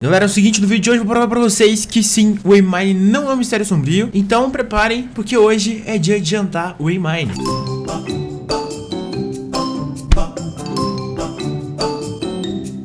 Galera, é o seguinte, no vídeo de hoje eu vou provar pra vocês que sim, o Waymine não é um mistério sombrio. Então preparem, porque hoje é dia de jantar o Waymine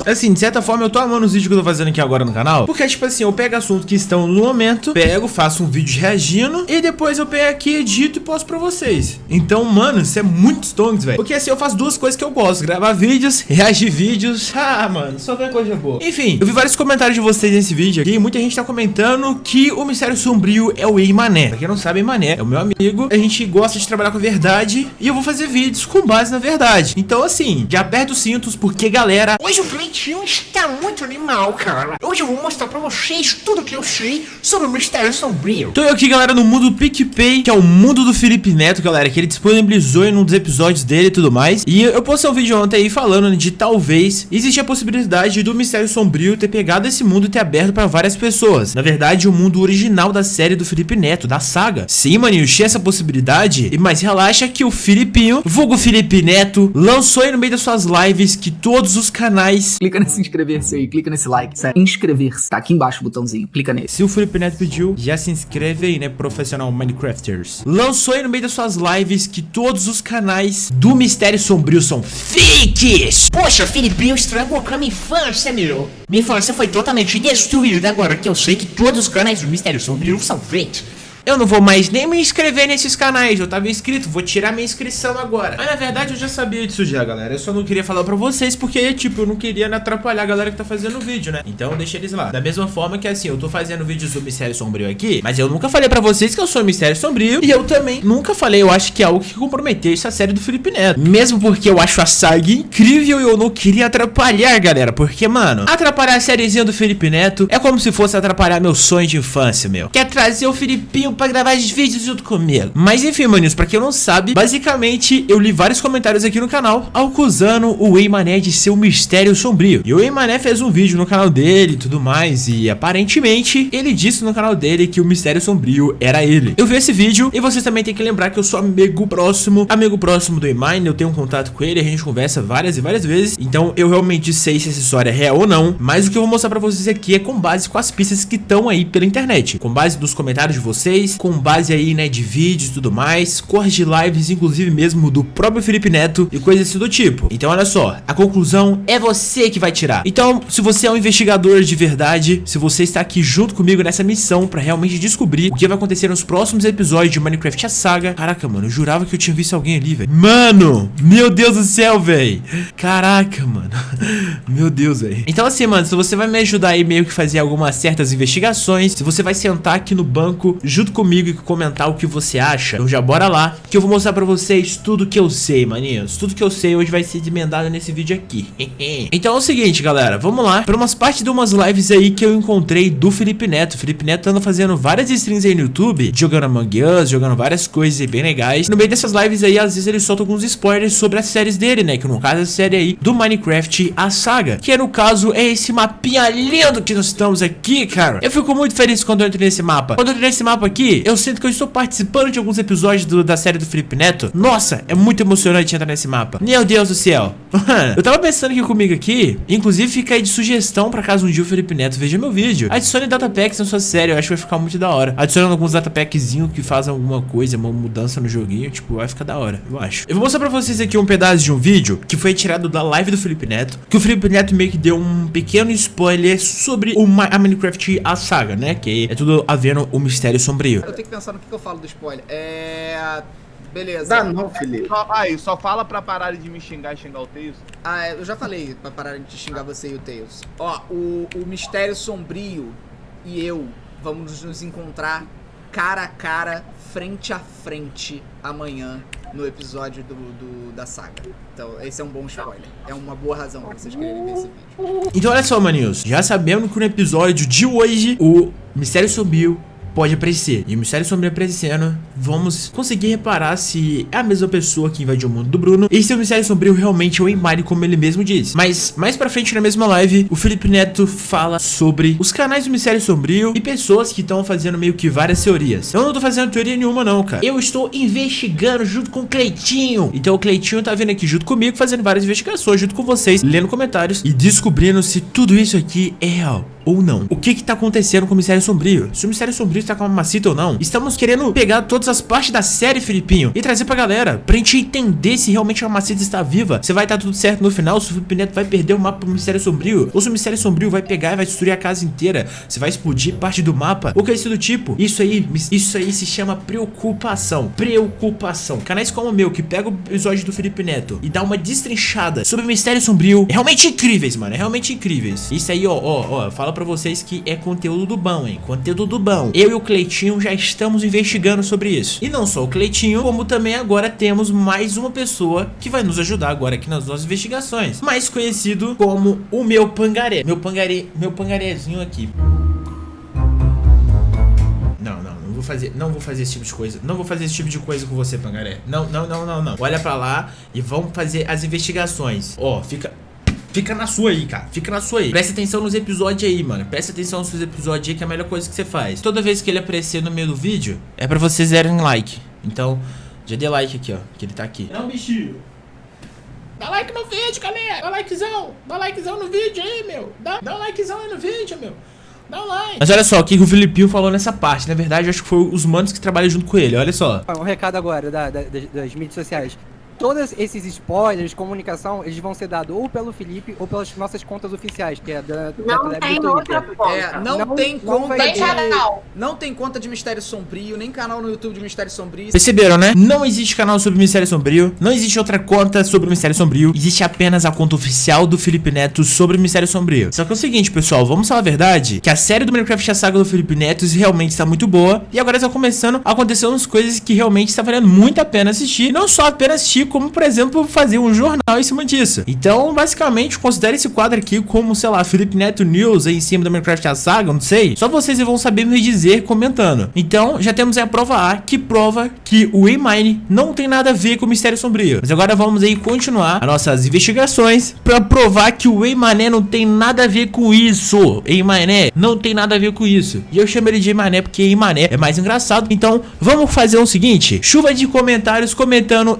Assim, de certa forma eu tô amando os vídeos que eu tô fazendo aqui agora no canal. Porque, tipo assim, eu pego assuntos que estão no momento Pego, faço um vídeo reagindo E depois eu pego aqui, edito e posto pra vocês. Então, mano, isso é muito stonks, velho. Porque assim, eu faço duas coisas que eu gosto. Gravar vídeos, reagir vídeos. Ah, mano, só ver coisa boa. Enfim, eu vi vários comentários de vocês nesse vídeo aqui. Muita gente tá comentando que o Mistério Sombrio é o Ei Mané Pra quem não sabe, Mané é o meu amigo. A gente gosta de trabalhar com a verdade E eu vou fazer vídeos com base na verdade. Então, assim, já aperta os cintos Porque, galera, hoje o Play tio está muito animal, cara. Hoje eu vou mostrar pra vocês tudo que eu sei sobre o Mistério Sombrio. Eu aqui, galera, no mundo do PicPay, que é o mundo do Felipe Neto, galera, que ele disponibilizou em um dos episódios dele e tudo mais. E eu postei um vídeo ontem aí falando de talvez existe a possibilidade do Mistério Sombrio ter pegado esse mundo e ter aberto pra várias pessoas. Na verdade, o mundo original da série do Felipe Neto, da saga. Sim, maninho, tinha essa possibilidade, mas relaxa que o Filipinho, vulgo Felipe Neto, lançou aí no meio das suas lives que todos os canais... Clica nesse inscrever-se aí, clica nesse like, sério. Inscrever-se, tá aqui embaixo o botãozinho, clica nesse. Se o Felipe Neto pediu, já se inscreve aí, né, profissional Minecrafters. Lançou aí no meio das suas lives que todos os canais do Mistério Sombrio são fakes. Poxa, Filipinho estragou com a minha infância, meu. Minha infância foi totalmente destruída agora que eu sei que todos os canais do Mistério Sombrio são fakes. Eu não vou mais nem me inscrever nesses canais, eu tava inscrito, vou tirar minha inscrição agora. Mas na verdade eu já sabia disso já, galera. Eu só não queria falar pra vocês porque, tipo, eu não queria atrapalhar a galera que tá fazendo o vídeo, né? Então deixa eles lá. Da mesma forma que assim, eu tô fazendo vídeos do Mistério Sombrio aqui, mas eu nunca falei pra vocês que eu sou Mistério Sombrio. E eu também nunca falei, eu acho que é algo que comprometeu essa série do Felipe Neto. Mesmo porque eu acho a saga incrível e eu não queria atrapalhar, galera. Porque, mano, atrapalhar a sériezinha do Felipe Neto é como se fosse atrapalhar meu sonho de infância, meu. Quer trazer o Filipinho pra gravar os vídeos junto comigo. Mas enfim, maninhos, pra quem não sabe, basicamente eu li vários comentários aqui no canal acusando o Eimané de ser um mistério sombrio. E o Eimané fez um vídeo no canal dele e tudo mais, e aparentemente ele disse no canal dele que o mistério sombrio era ele. Eu vi esse vídeo e vocês também tem que lembrar que eu sou amigo próximo, amigo próximo do Eimine, eu tenho um contato com ele, a gente conversa várias e várias vezes, então eu realmente sei se essa história é real ou não, mas o que eu vou mostrar pra vocês aqui é com base com as pistas que estão aí pela internet, com base dos comentários de vocês, com base aí, né, de vídeos e tudo mais, cores de lives, inclusive mesmo do próprio Felipe Neto e coisas assim do tipo. Então olha só, a conclusão é você que vai tirar. Então, se você é um investigador de verdade, se você está aqui junto comigo nessa missão pra realmente descobrir o que vai acontecer nos próximos episódios de Minecraft a Saga. Caraca, mano, eu jurava que eu tinha visto alguém ali, velho. Mano, meu Deus do céu, velho. Caraca, mano. Meu Deus, velho. Então assim, mano, se você vai me ajudar aí meio que fazer algumas certas investigações, se você vai sentar aqui no banco junto comigo e comentar o que você acha, então já bora lá, que eu vou mostrar pra vocês tudo que eu sei, maninhos. Tudo que eu sei hoje vai ser desmendado nesse vídeo aqui. então é o seguinte, galera, vamos lá para umas partes de umas lives aí que eu encontrei do Felipe Neto. O Felipe Neto anda fazendo várias streams aí no YouTube, jogando Among Us, jogando várias coisas aí bem legais. No meio dessas lives aí, às vezes ele solta alguns spoilers sobre as séries dele, né? Que no caso é a série aí do Minecraft, a saga. Que no caso é esse mapinha lindo que nós estamos aqui, cara. Eu fico muito feliz quando eu entro nesse mapa. Quando eu entro nesse mapa aqui, eu sinto que eu estou participando de alguns episódios do, da série do Felipe Neto. Nossa, é muito emocionante entrar nesse mapa. Meu Deus do céu. eu tava pensando aqui comigo aqui, inclusive fica aí de sugestão pra caso um dia o Felipe Neto veja meu vídeo. Adicione datapacks na sua série, eu acho que vai ficar muito da hora. Adicionando alguns datapackzinhos que fazem alguma coisa, uma mudança no joguinho, tipo, vai ficar da hora, eu acho. Eu vou mostrar pra vocês aqui um pedaço de um vídeo que foi tirado da live do Felipe Neto, que o Felipe Neto meio que deu um pequeno spoiler sobre o a Minecraft a saga, né? Que é tudo no o mistério sombrio. Eu tenho que pensar no que, que eu falo do spoiler. É. Beleza. Dá não, Felipe. Só, aí, só fala pra pararem de me xingar e xingar o Tails. Ah, é, eu já falei pra parar de xingar você e o Tails. Ó, o, o Mistério Sombrio e eu vamos nos encontrar cara a cara, frente a frente, amanhã, no episódio do, do, da saga. Então, esse é um bom spoiler. É uma boa razão pra vocês quererem ver esse vídeo. Então olha só, maninhos. Já sabemos que no episódio de hoje, o Mistério Sombrio pode aparecer. E o Mistério Sombrio aparecendo, vamos conseguir reparar se é a mesma pessoa que invadiu o mundo do Bruno e se o Mistério Sombrio realmente é o Emari, como ele mesmo disse. Mas mais pra frente na mesma live, o Felipe Neto fala sobre os canais do Mistério Sombrio e pessoas que estão fazendo meio que várias teorias. Eu não tô fazendo teoria nenhuma não, cara. Eu estou investigando junto com o Cleitinho. Então o Cleitinho tá vindo aqui junto comigo, fazendo várias investigações junto com vocês, lendo comentários e descobrindo se tudo isso aqui é real. Ou não. O que que tá acontecendo com o Mistério Sombrio? Se o Mistério Sombrio está com a mamacita ou não? Estamos querendo pegar todas as partes da série, Filipinho, e trazer pra galera, pra gente entender se realmente a mamacita está viva, se vai estar tudo certo no final, se o Felipe Neto vai perder o mapa pro Mistério Sombrio, ou se o Mistério Sombrio vai pegar e vai destruir a casa inteira, se vai explodir parte do mapa, ou coisa do tipo. Isso aí, isso aí se chama preocupação. Preocupação. Canais como o meu, que pega o episódio do Felipe Neto e dá uma destrinchada sobre o Mistério Sombrio, é realmente incríveis, mano, é realmente incríveis. Isso aí, ó, ó, ó, fala pra vocês que é conteúdo do bom, hein, conteúdo do bom. Eu e o Cleitinho já estamos investigando sobre isso. E não só o Cleitinho, como também agora temos mais uma pessoa que vai nos ajudar agora aqui nas nossas investigações. Mais conhecido como o meu pangaré. Meu pangaré, meu pangarézinho aqui. Não, não, fazer, não vou fazer esse tipo de coisa. Não vou fazer esse tipo de coisa com você, pangaré. Não, não, não, não, não. Olha pra lá e vamos fazer as investigações. Ó, fica Fica na sua aí, cara. Fica na sua aí. Presta atenção nos episódios aí, mano. Presta atenção nos seus episódios aí, que é a melhor coisa que você faz. Toda vez que ele aparecer no meio do vídeo, é pra vocês darem like. Então, já dê like aqui, ó. Que ele tá aqui. Não, bichinho. Dá like no vídeo, galera. Dá likezão. Dá likezão no vídeo aí, meu. Dá, dá um likezão aí no vídeo, meu. Dá um like. Mas olha só, o que o Filipinho falou nessa parte. Na verdade, eu acho que foi os manos que trabalham junto com ele. Olha só. Um recado agora da- da- das, das mídias sociais. Todos esses spoilers, comunicação, eles vão ser dados ou pelo Felipe ou pelas nossas contas oficiais, que é da, da Não da- do tem Twitter. outra conta. É, não, Não- tem não conta de. Canal. Não tem conta de Mistério Sombrio, nem canal no YouTube de Mistério Sombrio. Perceberam, né? Não existe canal sobre Mistério Sombrio, não existe outra conta sobre Mistério Sombrio, existe apenas a conta oficial do Felipe Neto sobre Mistério Sombrio. Só que é o seguinte, pessoal, vamos falar a verdade, que a série do Minecraft A Saga do Felipe Neto realmente está muito boa, e agora está começando a acontecer umas coisas que realmente está valendo muito a pena assistir, não só apenas assistir, como, por exemplo, fazer um jornal em cima disso. Então, basicamente, considere esse quadro aqui como, sei lá, Felipe Neto News aí em cima do Minecraft A Saga, não sei. Só vocês vão saber me dizer comentando. Então, já temos a prova A, que prova que o A-Mine não tem nada a ver com o Mistério Sombrio. Mas agora vamos aí continuar as nossas investigações pra provar que o A-Mané não tem nada a ver com isso. A-Mané não tem nada a ver com isso. E eu chamo ele de A-Mané porque A-Mané é mais engraçado. Então, vamos fazer o seguinte. Chuva de comentários comentando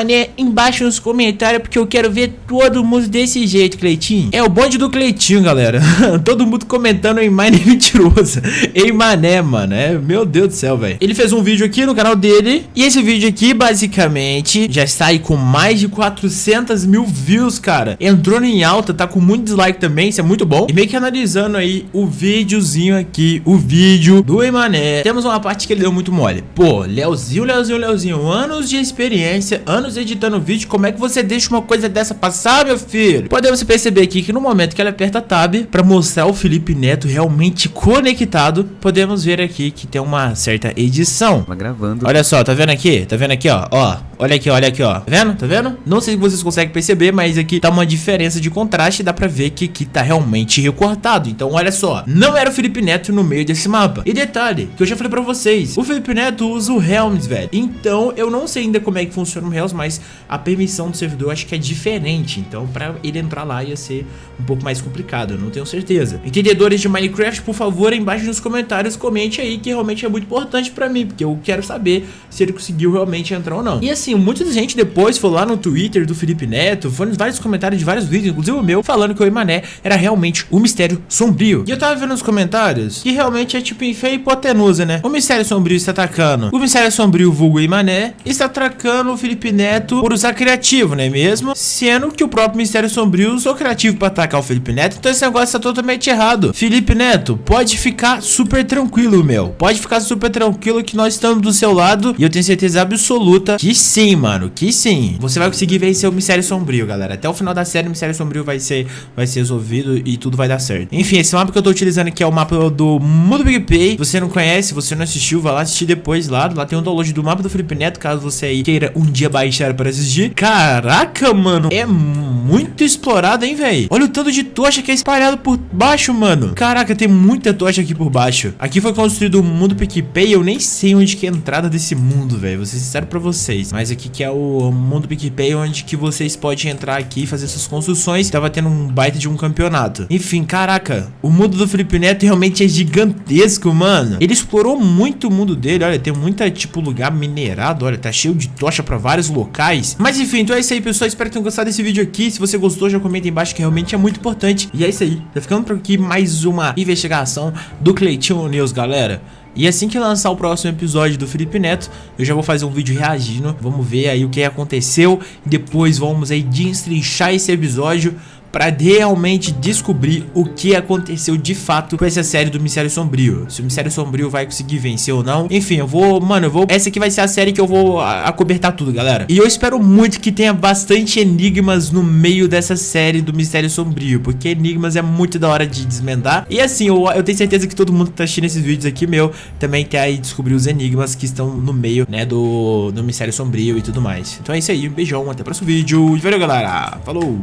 A-Mané embaixo nos comentários porque eu quero ver todo mundo desse jeito, Cleitinho. É o bonde do Cleitinho, galera. todo mundo comentando A-Mine é mentiroso. A-Mané, mano. É, meu Deus do céu, velho. Ele fez um vídeo aqui no canal dele. E esse vídeo aqui, basicamente, já está aí com mais de 400 mil views, cara. Entrou em alta, tá com muito dislike também, isso é muito bom. E meio que analisando aí o videozinho aqui, o vídeo do Emané. Temos uma parte que ele deu muito mole. Pô, Leozinho, Leozinho, Leozinho, anos de experiência, anos editando vídeo, como é que você deixa uma coisa dessa passar, meu filho? Podemos perceber aqui que no momento que ele aperta Tab pra mostrar o Felipe Neto realmente conectado, podemos ver aqui que tem uma certa edição. Tá gravando. Olha só, tá vendo aqui? Tá vendo aqui, ó? Ó, olha aqui, olha aqui, ó. Tá vendo? Tá vendo? Não sei se vocês conseguem perceber, mas aqui tá uma diferença de contraste. Dá pra ver que aqui tá realmente recortado. Então, olha só. Não era o Felipe Neto no meio desse mapa. E detalhe, que eu já falei pra vocês. O Felipe Neto usa o Helms, velho. Então, eu não sei ainda como é que funciona o Helms, mas a permissão do servidor acho que é diferente. Então, pra ele entrar lá ia ser um pouco mais complicado. Eu não tenho certeza. Entendedores de Minecraft, por favor, embaixo nos comentários, comente aí que realmente é muito importante pra mim. Porque eu quero saber se ele conseguiu realmente entrar ou não. E assim, muita gente depois foi lá no Twitter do Felipe Neto, foi nos vários comentários de vários vídeos, inclusive o meu, falando que o Emané era realmente o mistério sombrio. E eu tava vendo nos comentários que realmente é tipo em fé e hipotenusa, né? O mistério sombrio está atacando. O mistério sombrio vulgo Emané está atacando o Felipe Neto por usar criativo, não é mesmo? Sendo que o próprio mistério sombrio usou criativo pra atacar o Felipe Neto, então esse negócio tá totalmente errado. Felipe Neto, pode ficar super tranquilo, meu. Pode ficar super tranquilo que nós estamos do seu lado e eu tenho certeza absoluta que sim, mano, que sim. Você vai conseguir vencer o Mistério Sombrio, galera. Até o final da série, o Mistério Sombrio vai ser, vai ser resolvido e tudo vai dar certo. Enfim, esse mapa que eu tô utilizando aqui é o mapa do Mundo Big Pay. Você não conhece, você não assistiu, vai lá assistir depois lá. Lá tem um download do mapa do Felipe Neto, caso você aí queira um dia baixar para assistir. Caraca, mano, é muito explorado, hein, velho? Olha o tanto de tocha que é espalhado por baixo, mano. Caraca, tem muita tocha aqui por baixo. Aqui foi construído o mundo PicPay. Eu nem sei onde que é a entrada desse mundo, velho. Vou ser sincero pra vocês. Mas aqui que é o mundo PicPay, onde que vocês podem entrar aqui e fazer suas construções. Tava tendo um baita de um campeonato. Enfim, caraca. O mundo do Felipe Neto realmente é gigantesco, mano. Ele explorou muito o mundo dele. Olha, tem muita, tipo, lugar minerado. Olha, tá cheio de tocha pra vários locais. Locais. Mas enfim, então é isso aí, pessoal. Espero que tenham gostado desse vídeo aqui. Se você gostou, já comenta aí embaixo que realmente é muito importante. E é isso aí. Tá ficando por aqui mais uma investigação do Cleitinho News, galera. E assim que lançar o próximo episódio do Felipe Neto, eu já vou fazer um vídeo reagindo. Vamos ver aí o que aconteceu. Depois vamos aí destrinchar esse episódio pra realmente descobrir o que aconteceu de fato com essa série do Mistério Sombrio. Se o Mistério Sombrio vai conseguir vencer ou não. Enfim, eu vou, mano, eu vou... Essa aqui vai ser a série que eu vou acobertar tudo, galera. E eu espero muito que tenha bastante enigmas no meio dessa série do Mistério Sombrio, porque enigmas é muito da hora de desmendar. E assim, eu, eu tenho certeza que todo mundo que tá assistindo esses vídeos aqui, meu, também quer aí descobrir os enigmas que estão no meio, né, do, do Mistério Sombrio e tudo mais. Então é isso aí, um beijão, até o próximo vídeo. E valeu, galera. Falou!